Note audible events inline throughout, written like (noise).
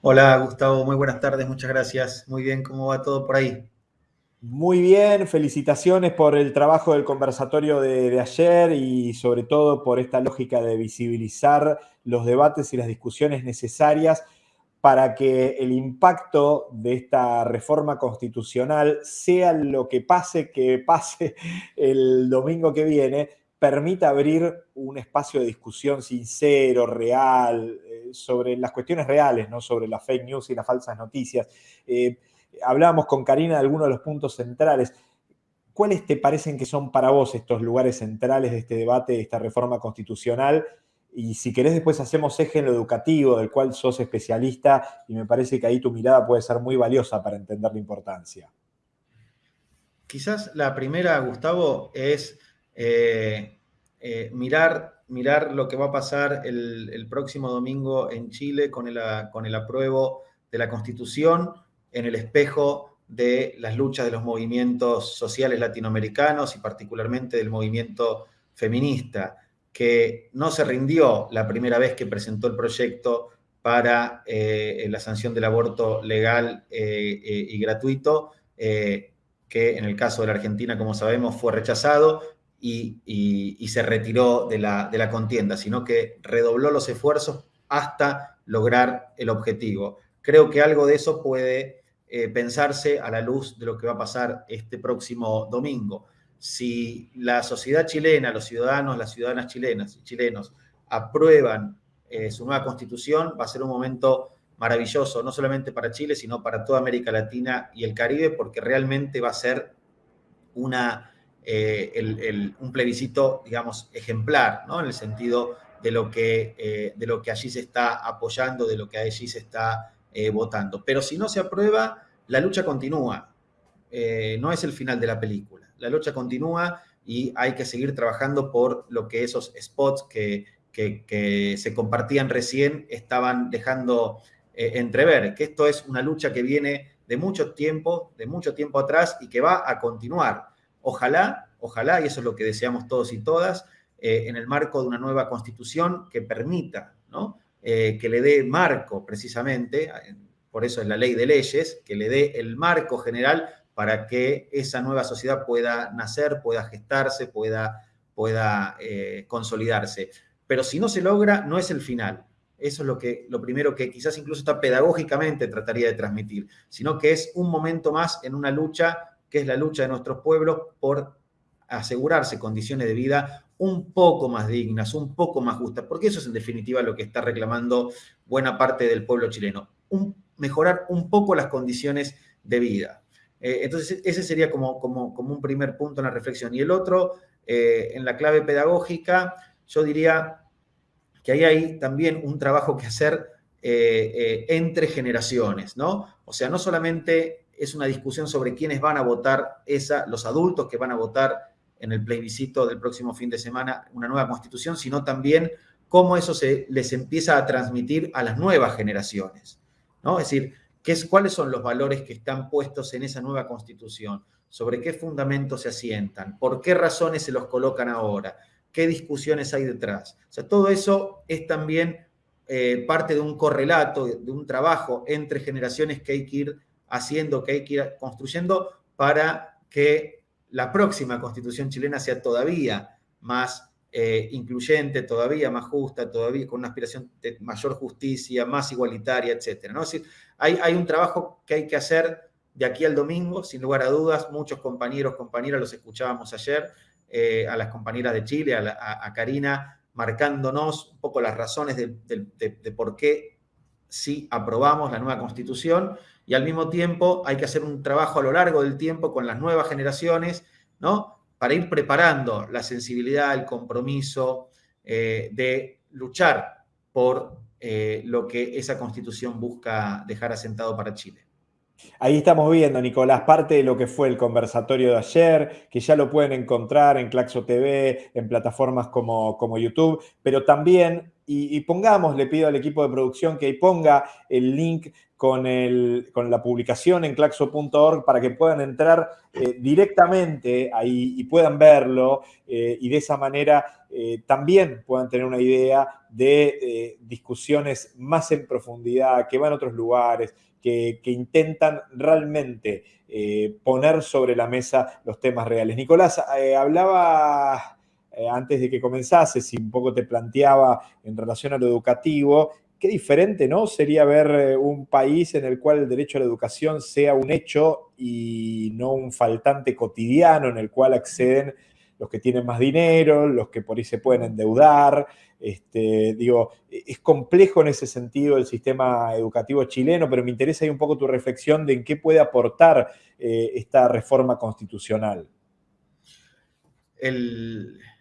Hola Gustavo, muy buenas tardes, muchas gracias. Muy bien, ¿cómo va todo por ahí? Muy bien, felicitaciones por el trabajo del conversatorio de, de, ayer y sobre todo por esta lógica de visibilizar los debates y las discusiones necesarias para que el impacto de esta reforma constitucional, sea lo que pase, que pase el domingo que viene, permita abrir un espacio de discusión sincero, real, eh, sobre las cuestiones reales, no sobre las fake news y las falsas noticias. Eh, hablábamos con Karina de algunos de los puntos centrales. ¿Cuáles te parecen que son para vos estos lugares centrales de este debate, de esta reforma constitucional? Y si querés después hacemos eje en lo educativo, del cual sos especialista, y me parece que ahí tu mirada puede ser muy valiosa para entender la importancia. Quizás la primera, Gustavo, es eh, eh, mirar, mirar lo que va a pasar el, próximo domingo en Chile con el, con el apruebo de la Constitución en el espejo de las luchas de los movimientos sociales latinoamericanos y particularmente del movimiento feminista, que no se rindió la primera vez que presentó el proyecto para eh, la sanción del aborto legal y gratuito, que en el caso de la Argentina, como sabemos, fue rechazado, y, se retiró de la, de la contienda, sino que redobló los esfuerzos hasta lograr el objetivo. Creo que algo de eso puede eh, pensarse a la luz de lo que va a pasar este próximo domingo. Si la sociedad chilena, los ciudadanos, las ciudadanas chilenas y chilenos aprueban eh, su nueva constitución, va a ser un momento maravilloso, no solamente para Chile, sino para toda América Latina y el Caribe, porque realmente va a ser una eh, un plebiscito, digamos, ejemplar, ¿no? En el sentido de lo, que, eh, de lo que allí se está apoyando, de lo que allí se está eh, votando. Pero si no se aprueba, la lucha continúa. no es el final de la película. La lucha continúa y hay que seguir trabajando por lo que esos spots que, que se compartían recién estaban dejando entrever, que esto es una lucha que viene de mucho tiempo, de mucho tiempo atrás y que va a continuar. Ojalá, ojalá, y eso es lo que deseamos todos y todas, eh, en el marco de una nueva constitución que permita, ¿no? Eh, que le dé marco precisamente, por eso es la ley de leyes, que le dé el marco general para que esa nueva sociedad pueda nacer, pueda gestarse, pueda, pueda eh, consolidarse. Pero si no se logra, no es el final. Eso es lo, que, lo primero que quizás incluso está pedagógicamente trataría de transmitir, sino que es un momento más en una lucha que es la lucha de nuestros pueblos por asegurarse condiciones de vida un poco más dignas, un poco más justas, porque eso es en definitiva lo que está reclamando buena parte del pueblo chileno, mejorar un poco las condiciones de vida. Eh, entonces, ese sería como, como, como, un primer punto en la reflexión. Y el otro, eh, en la clave pedagógica, yo diría que ahí hay también un trabajo que hacer eh, entre generaciones, ¿no? O sea, no solamente es una discusión sobre quiénes van a votar esa, los adultos que van a votar en el plebiscito del próximo fin de semana una nueva constitución, sino también cómo eso se les empieza a transmitir a las nuevas generaciones. ¿no? Es decir, ¿qué es, cuáles son los valores que están puestos en esa nueva constitución, sobre qué fundamentos se asientan, por qué razones se los colocan ahora, qué discusiones hay detrás. O sea, todo eso es también eh, parte de un correlato, de un trabajo entre generaciones que hay que ir haciendo, que hay que ir construyendo para que la próxima constitución chilena sea todavía más eh, incluyente, todavía más justa, todavía con una aspiración de mayor justicia, más igualitaria, etc. ¿no? Es hay, hay un trabajo que hay que hacer de aquí al domingo, sin lugar a dudas, muchos compañeros, compañeras, los escuchábamos ayer, eh, a las compañeras de Chile, a, Karina, marcándonos un poco las razones de por qué sí aprobamos la nueva constitución y al mismo tiempo hay que hacer un trabajo a lo largo del tiempo con las nuevas generaciones, ¿no? Para ir preparando la sensibilidad, el compromiso eh, de luchar por eh, lo que esa constitución busca dejar asentado para Chile. Ahí estamos viendo, Nicolás, parte de lo que fue el conversatorio de ayer, que ya lo pueden encontrar en Claxo TV, en plataformas como, como YouTube, pero también y, pongamos, le pido al equipo de producción que ponga el link con, con la publicación en claxo.org para que puedan entrar eh, directamente ahí y puedan verlo eh, y de esa manera eh, también puedan tener una idea de discusiones más en profundidad, que van a otros lugares, que, que intentan realmente poner sobre la mesa los temas reales. Nicolás, hablaba antes de que comenzase, si un poco te planteaba en relación a lo educativo, qué diferente, ¿no? Sería ver eh, un país en el cual el derecho a la educación sea un hecho y no un faltante cotidiano en el cual acceden los que tienen más dinero, los que por ahí se pueden endeudar. Este, digo, es complejo en ese sentido el sistema educativo chileno, pero me interesa ahí un poco tu reflexión de en qué puede aportar eh, esta reforma constitucional.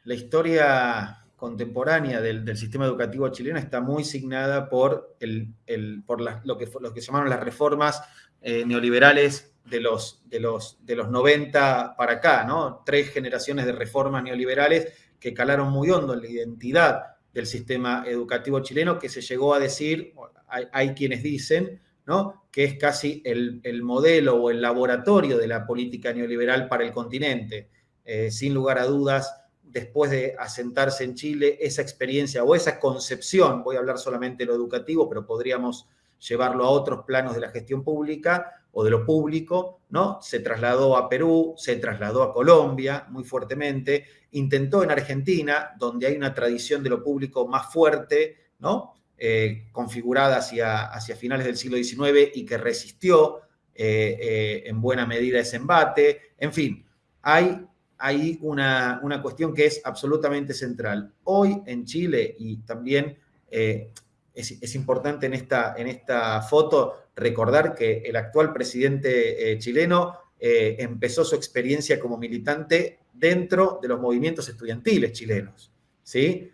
La historia contemporánea del, sistema educativo chileno está muy signada por, lo, que, llamaron las reformas eh, neoliberales de los, de, los, de los 90 para acá, ¿no? Tres generaciones de reformas neoliberales que calaron muy hondo en la identidad del sistema educativo chileno, que se llegó a decir, hay, quienes dicen, ¿no? que es casi el, modelo o el laboratorio de la política neoliberal para el continente. Eh, sin lugar a dudas, después de asentarse en Chile, esa experiencia o esa concepción, voy a hablar solamente de lo educativo, pero podríamos llevarlo a otros planos de la gestión pública o de lo público, ¿no? Se trasladó a Perú, se trasladó a Colombia muy fuertemente, intentó en Argentina, donde hay una tradición de lo público más fuerte, ¿no? Eh, configurada hacia, hacia finales del siglo XIX y que resistió eh, eh, en buena medida ese embate. En fin, hay hay una, cuestión que es absolutamente central. Hoy en Chile, y también eh, es, importante en esta, en esta foto recordar que el actual presidente eh, chileno eh, empezó su experiencia como militante dentro de los movimientos estudiantiles chilenos, ¿sí?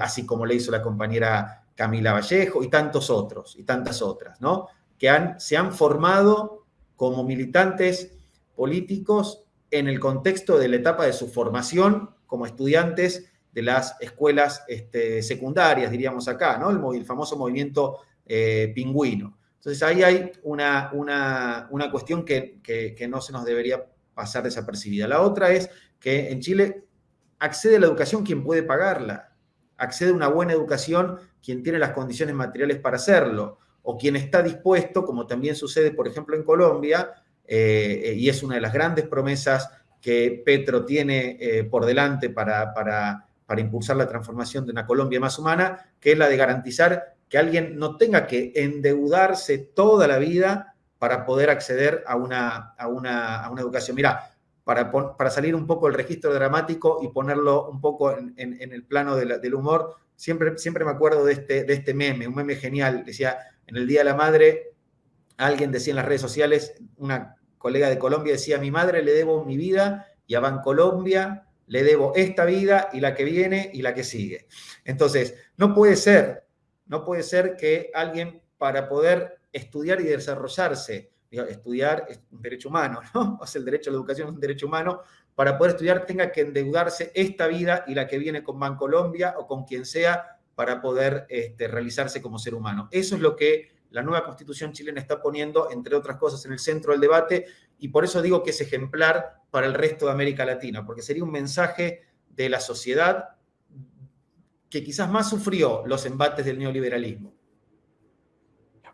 así como le hizo la compañera Camila Vallejo y tantos otros, y tantas otras, ¿no? que han, se han formado como militantes políticos en el contexto de la etapa de su formación como estudiantes de las escuelas este, secundarias, diríamos acá, ¿no? El, famoso movimiento eh, pingüino. Entonces ahí hay una, una, cuestión que, que, no se nos debería pasar desapercibida. La otra es que en Chile accede a la educación quien puede pagarla, accede a una buena educación quien tiene las condiciones materiales para hacerlo, o quien está dispuesto, como también sucede, por ejemplo, en Colombia, eh, y es una de las grandes promesas que Petro tiene eh, por delante para, para, impulsar la transformación de una Colombia más humana, que es la de garantizar que alguien no tenga que endeudarse toda la vida para poder acceder a una, a una, educación. Mira, para, para, salir un poco del registro dramático y ponerlo un poco en, el plano del humor, siempre, siempre me acuerdo de este, de este meme, un meme genial. Decía, en el Día de la Madre, alguien decía en las redes sociales, una colega de Colombia decía, a mi madre le debo mi vida y a Bancolombia le debo esta vida y la que viene y la que sigue. Entonces, no puede ser, no puede ser que alguien para poder estudiar y desarrollarse, estudiar es un derecho humano, (laughs) ¿no? O sea, el derecho a la educación es un derecho humano, para poder estudiar tenga que endeudarse esta vida y la que viene con Bancolombia o con quien sea para poder este, realizarse como ser humano. Eso es lo que la nueva constitución chilena está poniendo, entre otras cosas, en el centro del debate y por eso digo que es ejemplar para el resto de América Latina, porque sería un mensaje de la sociedad que quizás más sufrió los embates del neoliberalismo.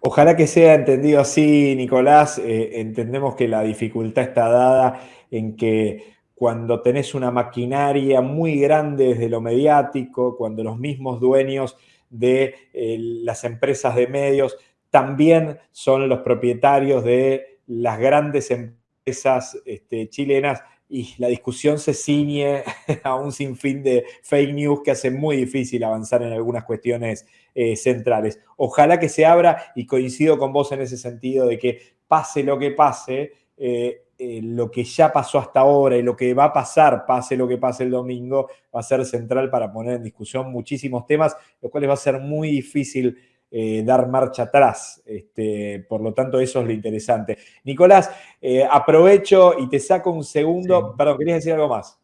Ojalá que sea entendido así, Nicolás. Eh, entendemos que la dificultad está dada en que cuando tenés una maquinaria muy grande desde lo mediático, cuando los mismos dueños de eh, las empresas de medios también son los propietarios de las grandes empresas este, chilenas y la discusión se ciñe (laughs) a un sinfín de fake news que hace muy difícil avanzar en algunas cuestiones eh, centrales. Ojalá que se abra y coincido con vos en ese sentido de que pase lo que pase, eh, eh, lo que ya pasó hasta ahora y lo que va a pasar, pase lo que pase el domingo, va a ser central para poner en discusión muchísimos temas, lo cual va a ser muy difícil eh, dar marcha atrás. Este, por lo tanto, eso es lo interesante. Nicolás, eh, aprovecho y te saco un segundo. Perdón, ¿querías decir algo más?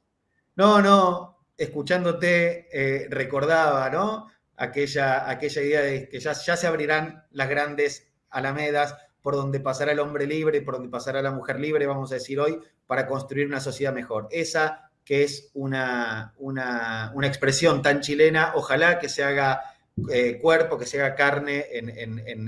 No, no, escuchándote eh, recordaba, ¿no? aquella, aquella idea de que ya, ya se abrirán las grandes alamedas por donde pasará el hombre libre, por donde pasará la mujer libre, vamos a decir hoy, para construir una sociedad mejor. Esa que es una, una, expresión tan chilena, ojalá que se haga eh, cuerpo, que se haga carne en,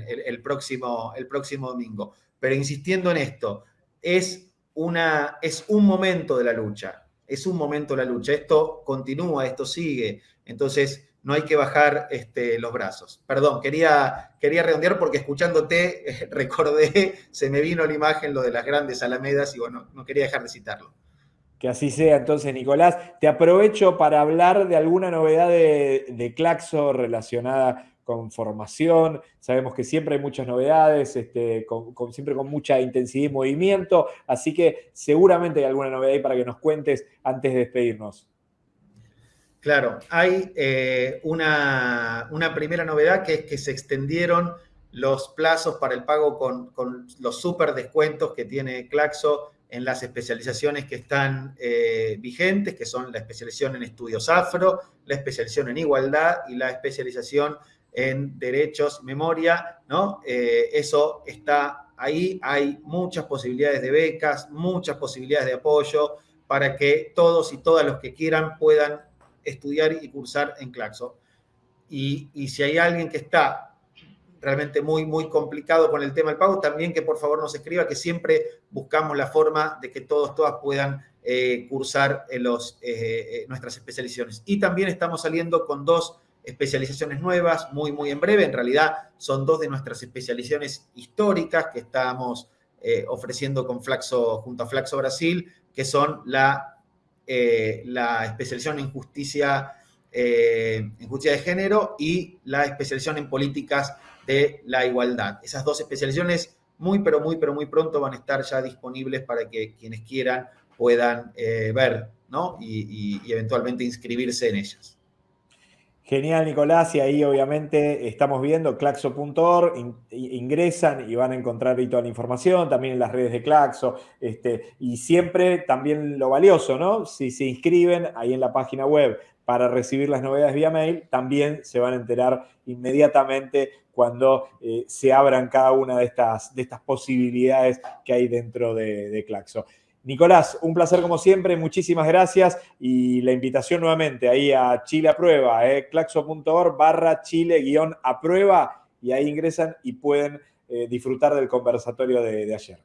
el, próximo, el próximo domingo. Pero insistiendo en esto, es, una, es un momento de la lucha, es un momento de la lucha. Esto continúa, esto sigue. Entonces, no hay que bajar este, los brazos. Perdón, quería, quería redondear porque escuchándote (laughs) recordé, se me vino la imagen lo de las grandes alamedas y bueno, no quería dejar de citarlo. Que así sea entonces, Nicolás. Te aprovecho para hablar de alguna novedad de, Claxo relacionada con formación. Sabemos que siempre hay muchas novedades, este, siempre con mucha intensidad y movimiento, así que seguramente hay alguna novedad ahí para que nos cuentes antes de despedirnos. Claro, hay eh, una, primera novedad que es que se extendieron los plazos para el pago con, los super descuentos que tiene Claxo en las especializaciones que están eh, vigentes, que son la especialización en estudios afro, la especialización en igualdad y la especialización en derechos, memoria, ¿no? Eh, eso está ahí, hay muchas posibilidades de becas, muchas posibilidades de apoyo para que todos y todas los que quieran puedan estudiar y cursar en Claxo. Y, si hay alguien que está realmente muy, muy complicado con el tema del pago, también que por favor nos escriba, que siempre buscamos la forma de que todos, todas puedan eh, cursar en los, eh, eh, nuestras especializaciones. Y también estamos saliendo con dos especializaciones nuevas, muy, muy en breve. En realidad son dos de nuestras especializaciones históricas que estamos ofreciendo con Flaxo, junto a Flaxo Brasil, que son la eh, la especialización en justicia, eh, en justicia de género y la especialización en políticas de la igualdad. Esas dos especializaciones muy, pero muy, pero muy pronto van a estar ya disponibles para que quienes quieran puedan eh, ver ¿no? y eventualmente inscribirse en ellas. Genial, Nicolás, y ahí obviamente estamos viendo claxo.org, ingresan y van a encontrar ahí toda la información, también en las redes de Claxo, este, y siempre también lo valioso, ¿no? Si se inscriben ahí en la página web para recibir las novedades vía mail, también se van a enterar inmediatamente cuando eh, se abran cada una de estas, de estas posibilidades que hay dentro de, de Claxo. Nicolás, un placer como siempre, muchísimas gracias y la invitación nuevamente ahí a Chile a prueba, eh, claxo.org barra Chile guion a prueba y ahí ingresan y pueden eh, disfrutar del conversatorio de, ayer.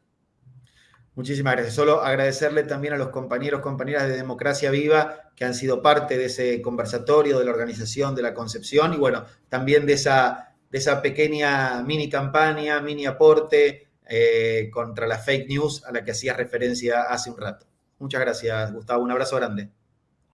Muchísimas gracias. Solo agradecerle también a los compañeros, compañeras de Democracia Viva que han sido parte de ese conversatorio, de la organización, de la concepción y bueno, también de esa, de esa pequeña mini campaña, mini aporte eh, contra la fake news a la que hacía referencia hace un rato. Muchas gracias, Gustavo. Un abrazo grande.